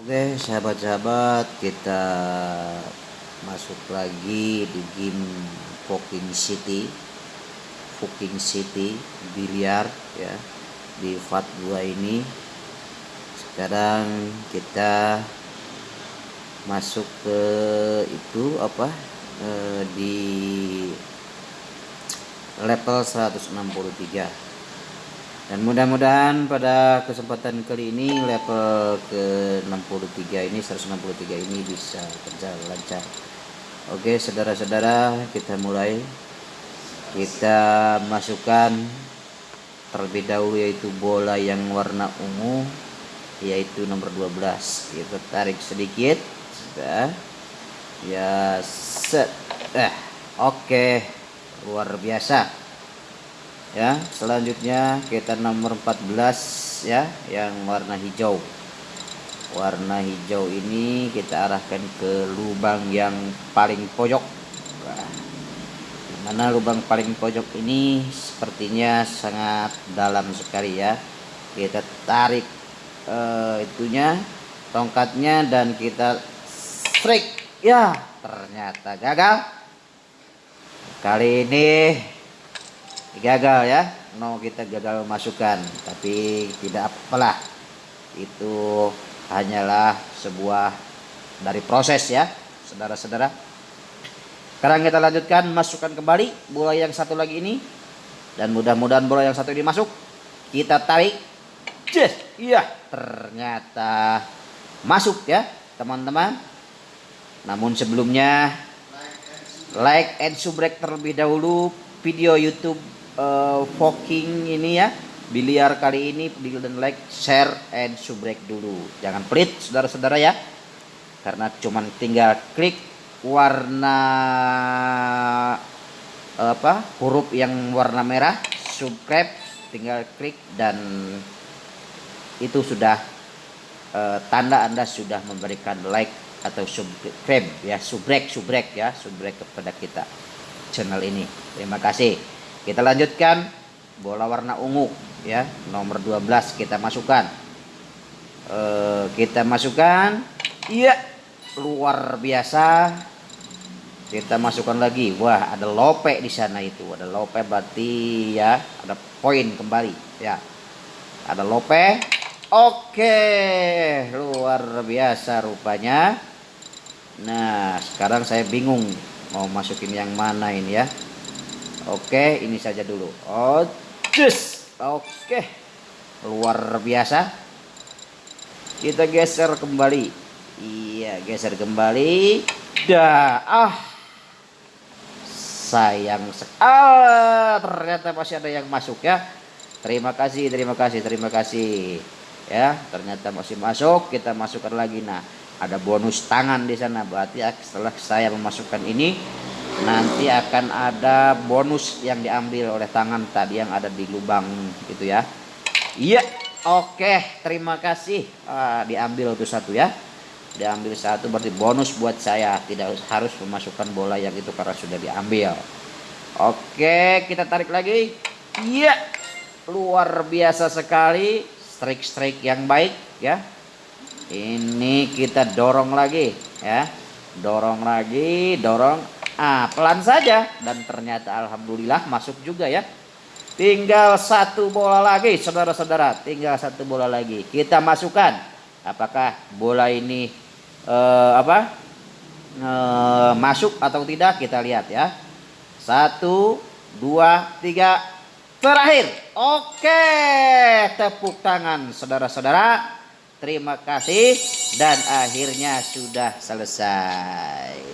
Oke sahabat-sahabat kita masuk lagi di game Fucking City. Fucking City biliar ya di FAT 2 ini. Sekarang kita masuk ke itu apa eh, di level 163 dan mudah-mudahan pada kesempatan kali ini level ke 63 ini 163 ini bisa berjalan lancar. Oke saudara-saudara kita mulai. Kita masukkan terlebih dahulu yaitu bola yang warna ungu yaitu nomor 12 kita tarik sedikit. Sudah. Ya set. Eh oke. Luar biasa ya selanjutnya kita nomor 14 ya yang warna hijau. Warna hijau ini kita arahkan ke lubang yang paling pojok. Nah, lubang paling pojok ini sepertinya sangat dalam sekali ya. Kita tarik uh, itunya tongkatnya dan kita strike. Ya ternyata gagal. Kali ini gagal ya. No kita gagal masukkan tapi tidak apalah. Itu hanyalah sebuah dari proses ya saudara-saudara. Sekarang kita lanjutkan masukkan kembali. Bola yang satu lagi ini. Dan mudah-mudahan bola yang satu ini masuk. Kita tarik. Yes iya. Ternyata masuk ya teman-teman. Namun sebelumnya like and subscribe terlebih dahulu video YouTube uh, Foking ini ya. Biliar kali ini dan like share and subscribe dulu. Jangan pelit saudara-saudara ya. Karena cuman tinggal klik warna apa huruf yang warna merah subscribe tinggal klik dan itu sudah uh, tanda anda sudah memberikan like atau subscribe ya. Subrek subrek ya subrek kepada kita channel ini. Terima kasih kita lanjutkan. Bola warna ungu ya. Nomor 12 kita masukkan. E, kita masukkan. Iya luar biasa. Kita masukkan lagi. Wah ada lope di sana itu. Ada lope berarti ya ada poin kembali ya. Ada lope. Oke luar biasa rupanya. Nah sekarang saya bingung mau masukin yang mana ini ya Oke, ini saja dulu. Oh. Oke. Luar biasa. Kita geser kembali. Iya, geser kembali. Dah. Ah. Sayang sekali. Ah, ternyata masih ada yang masuk ya. Terima kasih, terima kasih, terima kasih. Ya, ternyata masih masuk. Kita masukkan lagi. Nah, ada bonus tangan di sana. Berarti setelah saya memasukkan ini nanti akan ada bonus yang diambil oleh tangan tadi yang ada di lubang itu ya. Iya oke. Terima kasih. Ah, diambil tuh satu ya. Diambil satu berarti bonus buat saya. Tidak harus memasukkan bola yang itu karena sudah diambil. Oke kita tarik lagi. Iya luar biasa sekali. Strike-strike yang baik ya. Ini kita dorong lagi ya. Dorong lagi dorong Ah, pelan saja dan ternyata alhamdulillah masuk juga ya. Tinggal satu bola lagi, saudara-saudara. Tinggal satu bola lagi. Kita masukkan. Apakah bola ini eh, apa? Eh, masuk atau tidak? Kita lihat ya. Satu, dua, tiga. Terakhir. Oke, tepuk tangan saudara-saudara. Terima kasih dan akhirnya sudah selesai.